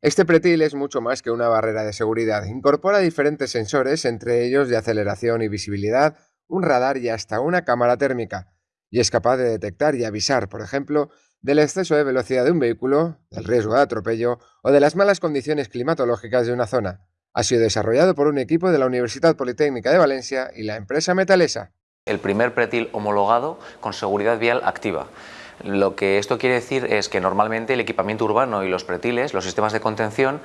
Este pretil es mucho más que una barrera de seguridad. Incorpora diferentes sensores, entre ellos de aceleración y visibilidad, un radar y hasta una cámara térmica. Y es capaz de detectar y avisar, por ejemplo, del exceso de velocidad de un vehículo, del riesgo de atropello o de las malas condiciones climatológicas de una zona. Ha sido desarrollado por un equipo de la Universidad Politécnica de Valencia y la empresa Metalesa. El primer pretil homologado con seguridad vial activa. Lo que esto quiere decir es que normalmente el equipamiento urbano y los pretiles, los sistemas de contención,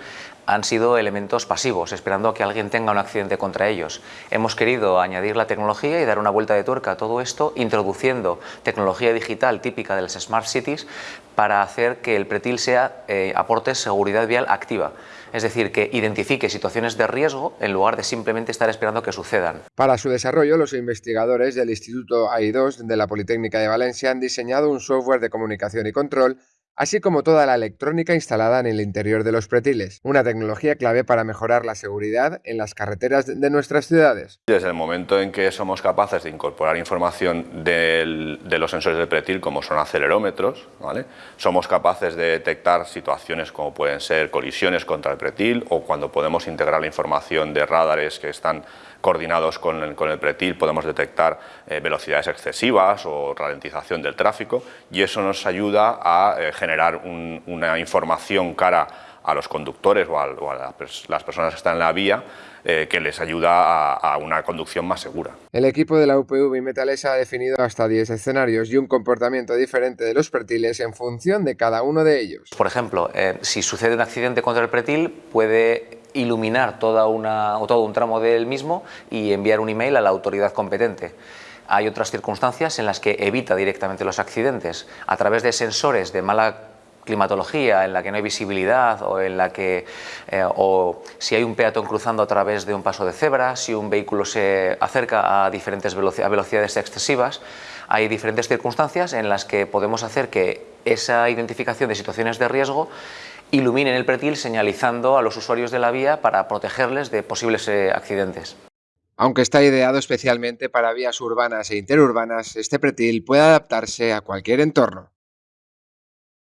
han sido elementos pasivos, esperando a que alguien tenga un accidente contra ellos. Hemos querido añadir la tecnología y dar una vuelta de tuerca a todo esto, introduciendo tecnología digital típica de las Smart Cities para hacer que el pretil sea, eh, aporte seguridad vial activa. Es decir, que identifique situaciones de riesgo en lugar de simplemente estar esperando que sucedan. Para su desarrollo, los investigadores del Instituto AI2 de la Politécnica de Valencia han diseñado un software de comunicación y control así como toda la electrónica instalada en el interior de los pretiles, una tecnología clave para mejorar la seguridad en las carreteras de nuestras ciudades. Desde el momento en que somos capaces de incorporar información de los sensores de pretil, como son acelerómetros, ¿vale? somos capaces de detectar situaciones como pueden ser colisiones contra el pretil o cuando podemos integrar la información de radares que están coordinados con el, con el pretil podemos detectar eh, velocidades excesivas o ralentización del tráfico y eso nos ayuda a eh, generar una información cara a los conductores o a, las personas que están en la vía eh, que les ayuda a, una conducción más segura. El equipo de la UPV Metalesa ha definido hasta 10 escenarios y un comportamiento diferente de los pretiles en función de cada uno de ellos. Por ejemplo, si sucede un accidente contra el pretil, puede iluminar toda una, o todo un tramo del mismo y enviar un email a la autoridad competente. Hay otras circunstancias en las que evita directamente los accidentes a través de sensores de mala climatología en la que no hay visibilidad o en la que eh, o si hay un peatón cruzando a través de un paso de cebra, si un vehículo se acerca a diferentes velocidades excesivas, hay diferentes circunstancias en las que podemos hacer que esa identificación de situaciones de riesgo iluminen el pretil señalizando a los usuarios de la vía para protegerles de posibles eh, accidentes. Aunque está ideado especialmente para vías urbanas e interurbanas, este pretil puede adaptarse a cualquier entorno.